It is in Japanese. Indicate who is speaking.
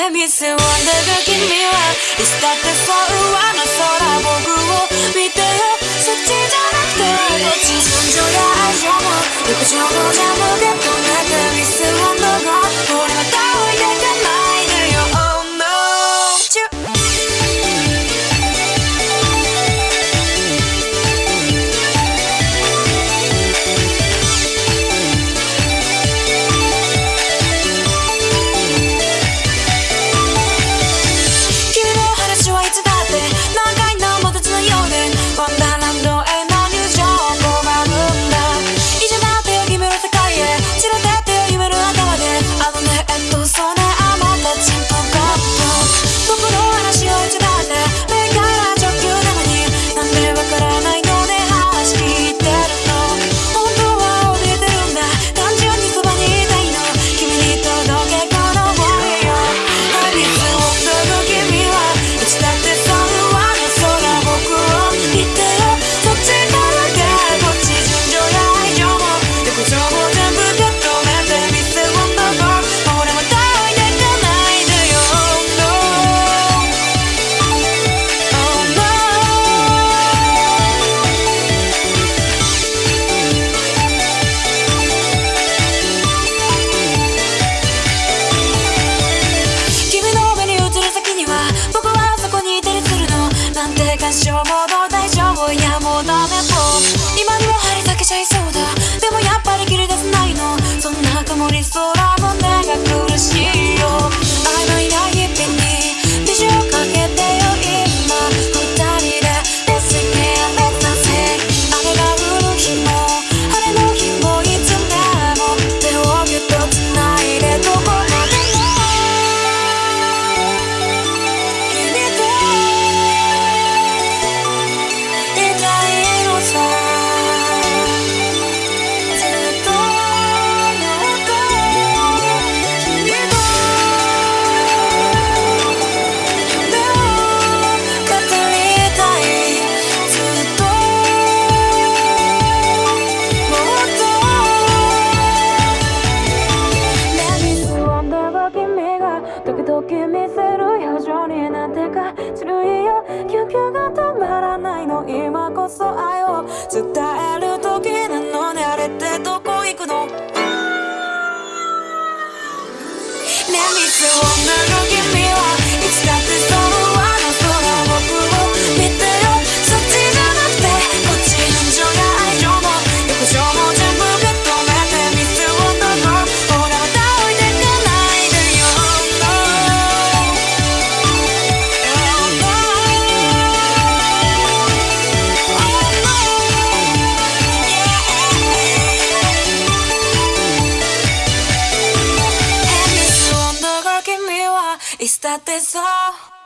Speaker 1: I miss the wonder, girl, give me one. You that the for I. that's your 見せる表情になってかずるいよ救急が止まらないの今こそ愛を伝える時なのねあれってどこ行くのね水をぬる this all.